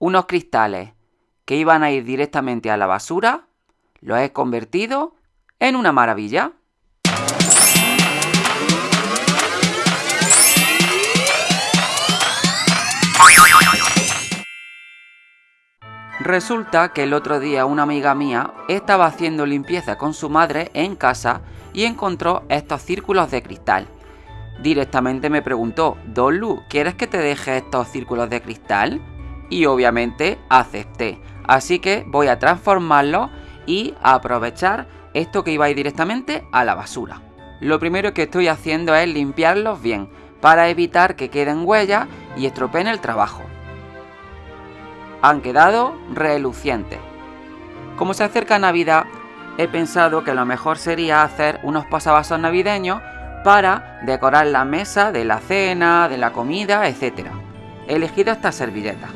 unos cristales que iban a ir directamente a la basura, los he convertido en una maravilla. Resulta que el otro día una amiga mía estaba haciendo limpieza con su madre en casa y encontró estos círculos de cristal. Directamente me preguntó, Dolu, ¿quieres que te deje estos círculos de cristal? Y obviamente acepté. Así que voy a transformarlos y a aprovechar esto que iba a ir directamente a la basura. Lo primero que estoy haciendo es limpiarlos bien para evitar que queden huellas y estropeen el trabajo han quedado relucientes. Como se acerca Navidad, he pensado que lo mejor sería hacer unos pasavasos navideños para decorar la mesa de la cena, de la comida, etc. He elegido esta servilleta.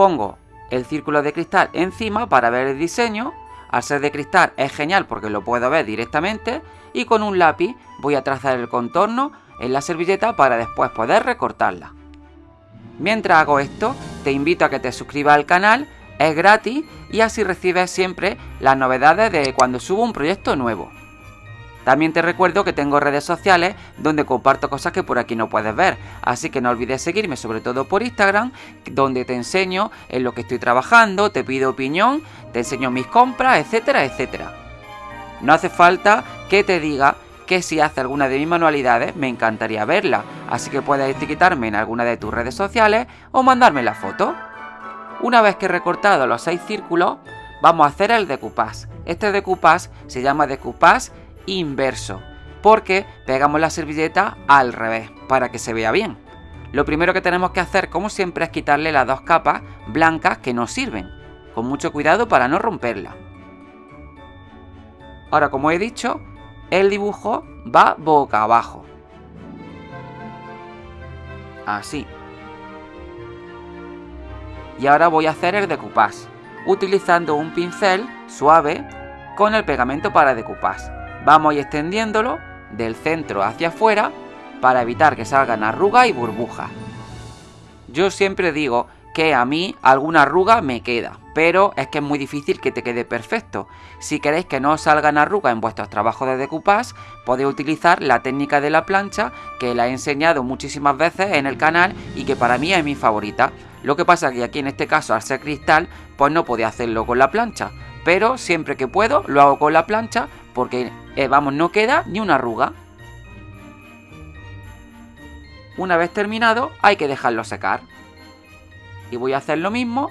Pongo el círculo de cristal encima para ver el diseño. Al ser de cristal es genial porque lo puedo ver directamente y con un lápiz voy a trazar el contorno en la servilleta para después poder recortarla. Mientras hago esto, te invito a que te suscribas al canal, es gratis y así recibes siempre las novedades de cuando subo un proyecto nuevo. También te recuerdo que tengo redes sociales donde comparto cosas que por aquí no puedes ver, así que no olvides seguirme sobre todo por Instagram, donde te enseño en lo que estoy trabajando, te pido opinión, te enseño mis compras, etcétera, etcétera. No hace falta que te diga que si hace alguna de mis manualidades me encantaría verla, así que puedes etiquetarme en alguna de tus redes sociales o mandarme la foto. Una vez que he recortado los seis círculos, vamos a hacer el decoupage. Este decoupage se llama decoupage inverso, porque pegamos la servilleta al revés, para que se vea bien. Lo primero que tenemos que hacer, como siempre, es quitarle las dos capas blancas que nos sirven, con mucho cuidado para no romperla. Ahora, como he dicho, el dibujo va boca abajo. Así. Y ahora voy a hacer el decoupage, utilizando un pincel suave con el pegamento para decoupage. Vamos a ir extendiéndolo del centro hacia afuera para evitar que salgan arrugas y burbujas. Yo siempre digo que a mí alguna arruga me queda, pero es que es muy difícil que te quede perfecto. Si queréis que no salgan arrugas en vuestros trabajos de decoupage, podéis utilizar la técnica de la plancha que la he enseñado muchísimas veces en el canal y que para mí es mi favorita. Lo que pasa que aquí en este caso al ser cristal, pues no podía hacerlo con la plancha, pero siempre que puedo lo hago con la plancha porque, eh, vamos, no queda ni una arruga. Una vez terminado hay que dejarlo secar. Y voy a hacer lo mismo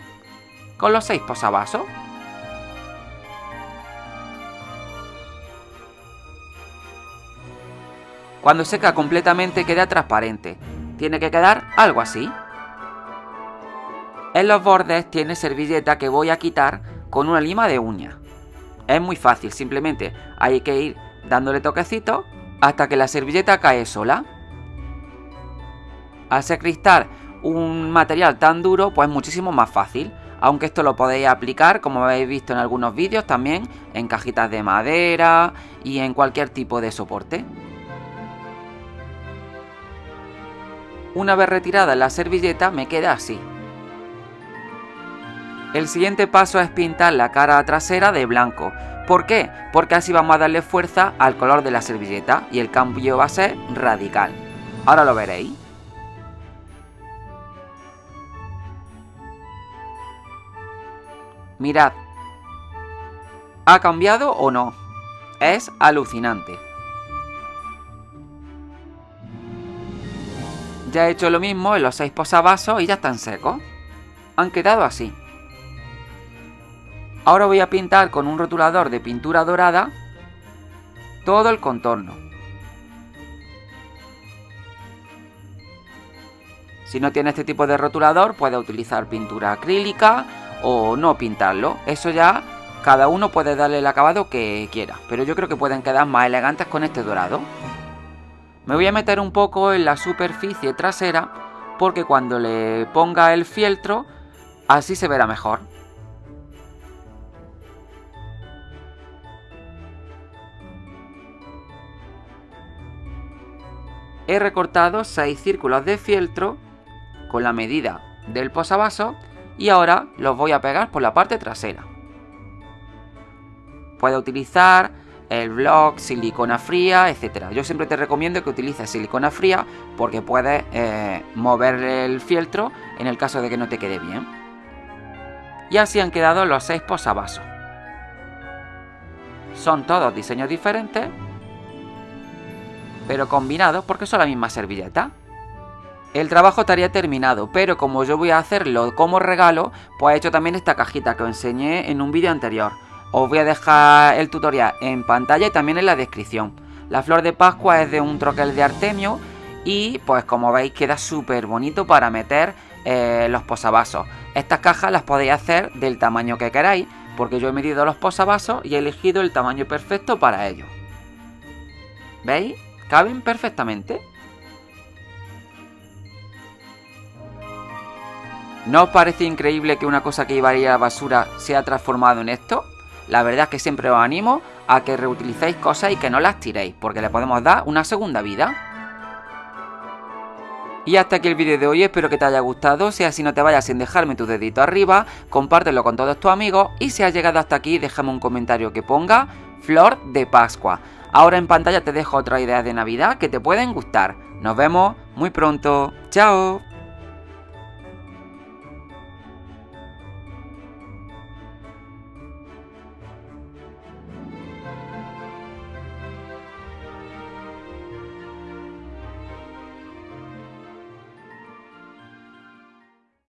con los seis posavasos. Cuando seca completamente queda transparente. Tiene que quedar algo así. En los bordes tiene servilleta que voy a quitar con una lima de uña. Es muy fácil, simplemente hay que ir dándole toquecitos hasta que la servilleta cae sola. Al ser cristal un material tan duro, pues muchísimo más fácil. Aunque esto lo podéis aplicar, como habéis visto en algunos vídeos, también en cajitas de madera y en cualquier tipo de soporte. Una vez retirada la servilleta me queda así. El siguiente paso es pintar la cara trasera de blanco. ¿Por qué? Porque así vamos a darle fuerza al color de la servilleta y el cambio va a ser radical. Ahora lo veréis. Mirad. ¿Ha cambiado o no? Es alucinante. Ya he hecho lo mismo en los seis posavasos y ya están secos. Han quedado así. Ahora voy a pintar con un rotulador de pintura dorada todo el contorno. Si no tiene este tipo de rotulador, puede utilizar pintura acrílica o no pintarlo. Eso ya cada uno puede darle el acabado que quiera, pero yo creo que pueden quedar más elegantes con este dorado. Me voy a meter un poco en la superficie trasera porque cuando le ponga el fieltro así se verá mejor. He recortado 6 círculos de fieltro con la medida del posavasos y ahora los voy a pegar por la parte trasera. Puedes utilizar el block, silicona fría, etcétera. Yo siempre te recomiendo que utilices silicona fría porque puedes eh, mover el fieltro en el caso de que no te quede bien. Y así han quedado los seis posavasos. Son todos diseños diferentes, pero combinados porque son la misma servilleta. El trabajo estaría terminado, pero como yo voy a hacerlo como regalo, pues he hecho también esta cajita que os enseñé en un vídeo anterior. Os voy a dejar el tutorial en pantalla y también en la descripción. La flor de Pascua es de un troquel de Artemio y pues como veis queda súper bonito para meter eh, los posavasos. Estas cajas las podéis hacer del tamaño que queráis porque yo he medido los posavasos y he elegido el tamaño perfecto para ellos. ¿Veis? Caben perfectamente. ¿No os parece increíble que una cosa que iba a la basura se ha transformado en esto? La verdad es que siempre os animo a que reutilicéis cosas y que no las tiréis, porque le podemos dar una segunda vida. Y hasta aquí el vídeo de hoy, espero que te haya gustado, si así no te vayas sin dejarme tu dedito arriba, compártelo con todos tus amigos y si has llegado hasta aquí déjame un comentario que ponga Flor de Pascua. Ahora en pantalla te dejo otras ideas de Navidad que te pueden gustar. Nos vemos muy pronto. ¡Chao!